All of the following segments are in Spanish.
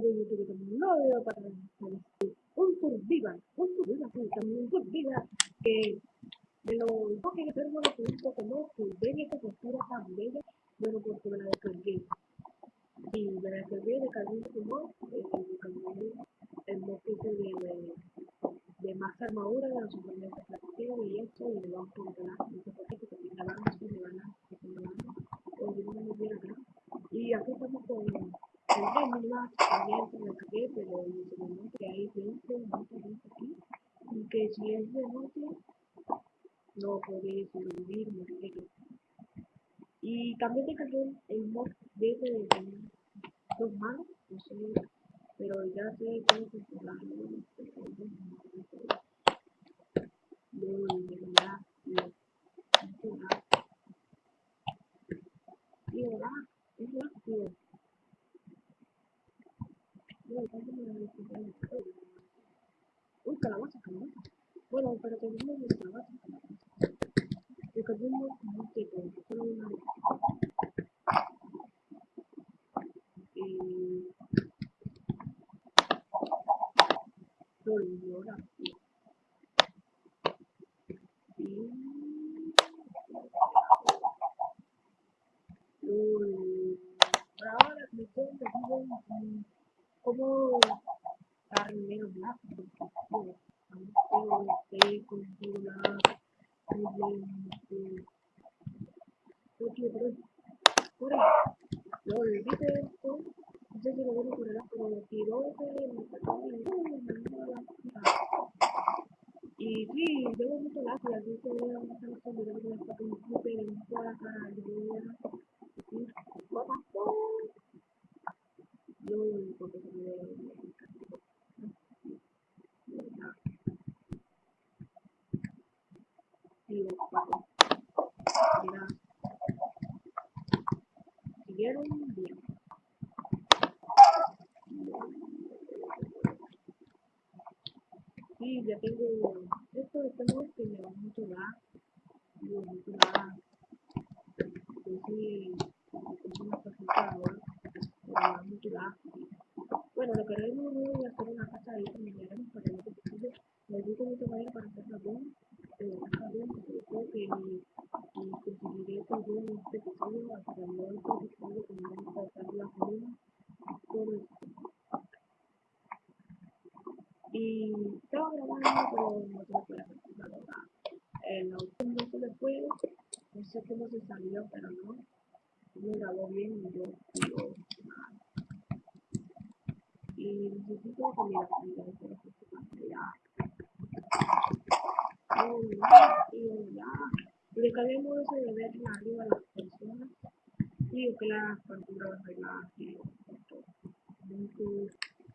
de YouTube que no veo para un survival, un survival, también un survival que de lo que yo tengo lo que un no, que ven esta postura tan bella, bueno, porque me la descargué. Y me la descargué, descargué un mod, eh, el mod que hice de, de, más armadura de los suplementos plateros y esto, y le vamos a sé por qué, porque me van a me van a, me van a, yo acá. Y aquí estamos con me saqué, pero ese hay gente, aquí, que es de no moriré. Y también descargué el mod de dos manos, no sé, pero ya sé cómo controlarlo. Luego, de verdad, y ahora, es rápido. Uy, Bueno, calabaza, calabaza. El no te solo una ahora. Me que menos lápiz lo olvidé esto no sé si lo poner pero tiró y tengo mucho lápiz así me la me siguieron bien ya tengo esto bueno, lo que haremos es casa ahí con minerales para que no se posible. Necesito mucho madera para hacer jabón, pero jabón, porque creo que mi, mi conseguiré todo en este episodio hasta el nuevo episodio que me vamos a hacer la comida, todo esto. Y estaba grabando, pero no tengo que la computadora. El auto no se le fue, no sé cómo se salió, pero no. Me grabó bien y yo digo, y necesito. Y ya. Descarguemos eso de ver arriba a las personas. Y que las facturas arregladas y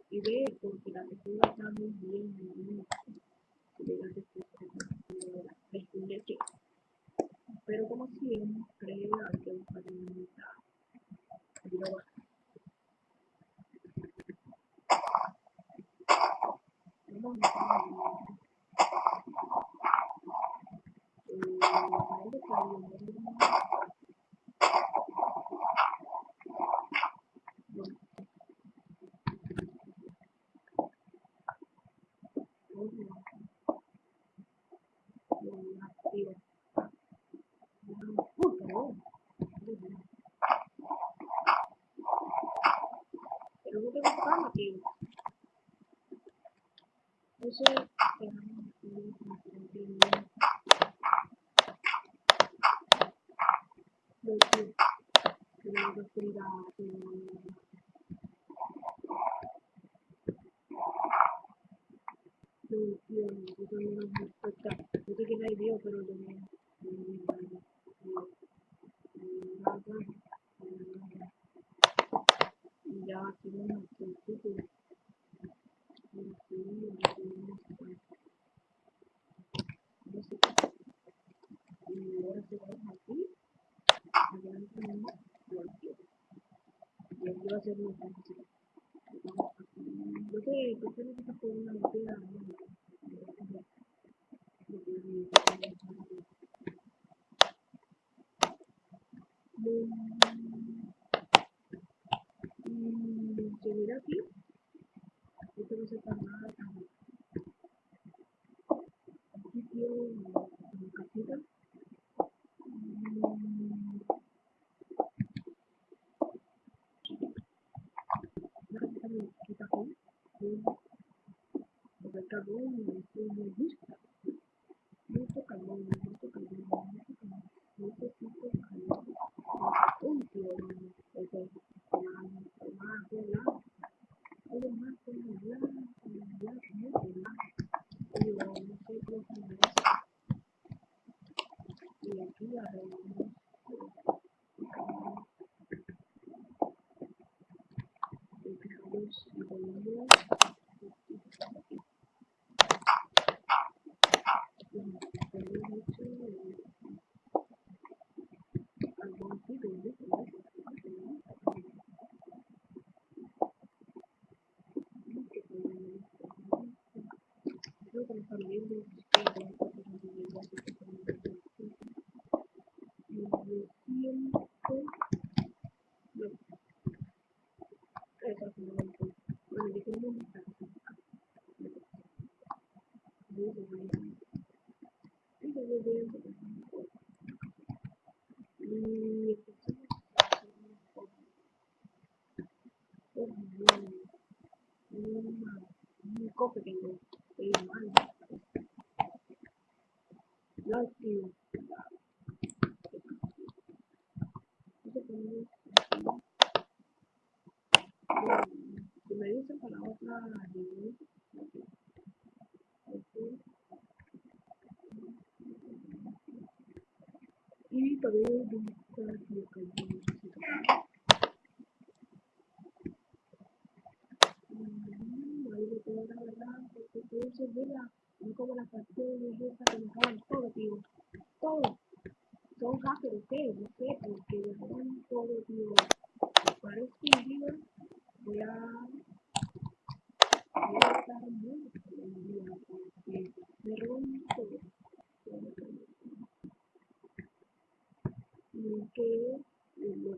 y ve porque la textura está muy bien, muy bien. Y la textura pero como siempre hay que buscar. Pero no tengo cama, tío. Eso Luego, va a que ¿por qué necesito jugar una? Se mira aquí. No se tan nada. Aquí quiero una casita. Necesito carbón. Un tío, ese, más, más, más, algo más, más, más, más, mucho más. Yo no sé cómo se llama eso. Y aquí arreglamos. Dejamos y volvemos. Un cofre tengo, el mal. Lo activo. Si me dicen para otra review, y buscar lo que yo necesito. Mm, Ahí lo la todo no como las canciones esas que me todo, tío. Todo. Son hackers. No sé, porque todo, tío. Parece un día voy a voy a estar muy un día porque me roban todo. Y que lo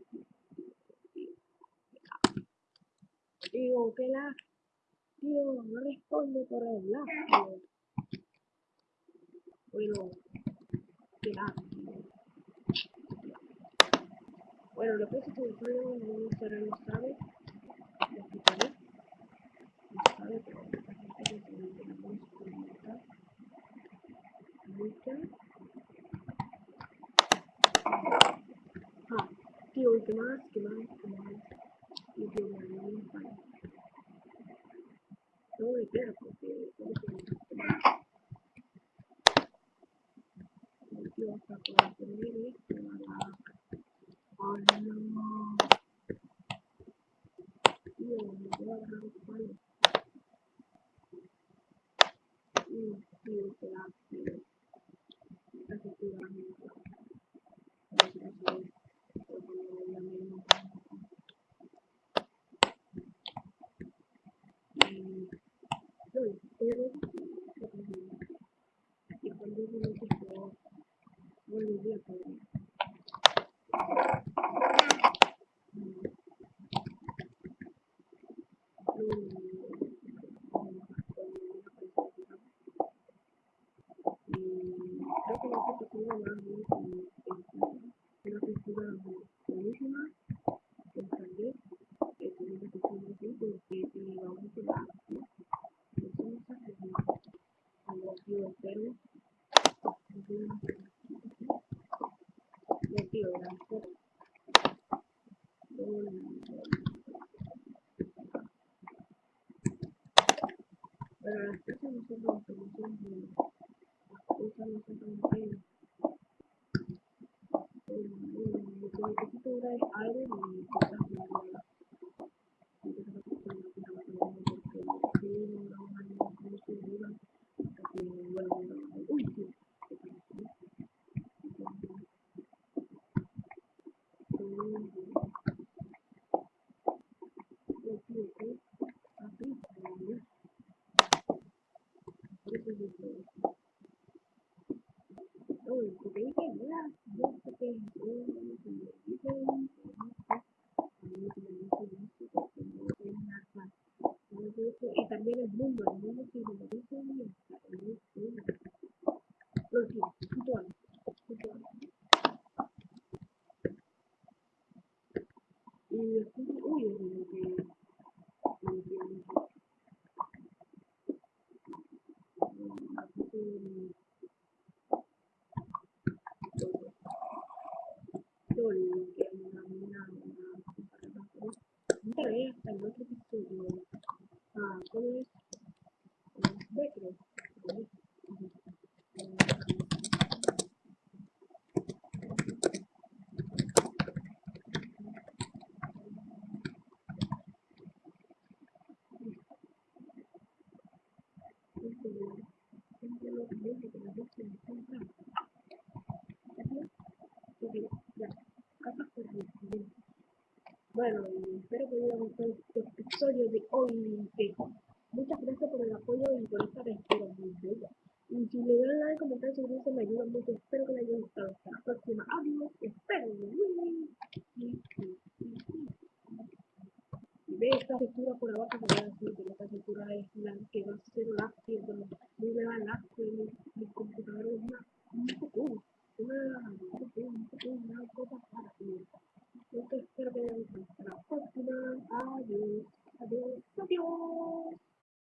digo que la tío no responde por el lado. Bueno, lo que es que el no será no sabe, lo explicaré. No sabe, pero. Ah, tío, ¿y qué más? ¿Qué más? ¿Qué más? Y que me animo para. No me quiero porque todo se me Tío, hasta para poner esto a la. Oh no. Tío, me voy a agarrar el palo. Y tío, que la. Tío. Casi tío, la misma. Gracias, tío. Por poner la misma. Y. Yo, pero. Y cuando yo lo que yo. Volví a poner. creo que la foto tengo más bien una textura buenísima que encargué que tiene una textura así porque si vamos a la eso no se hace bien como yo espero yo tío la foto pero las cosas no son como que no son cosas y Bueno, y espero que haya gustado este episodio de hoy. Muchas gracias por el apoyo y por esta aventura muy bella. Y si le dan like, comentar, suscribirse, me ayuda mucho. Espero que les haya gustado. Hasta la próxima. Adiós. Espero. Y ve esta cintura por abajo se queda así, pero esta cintura es la que va a ser la pierna. Muy me va la mi, mi computador es una, un poco, una, un poco, una cosa para mí.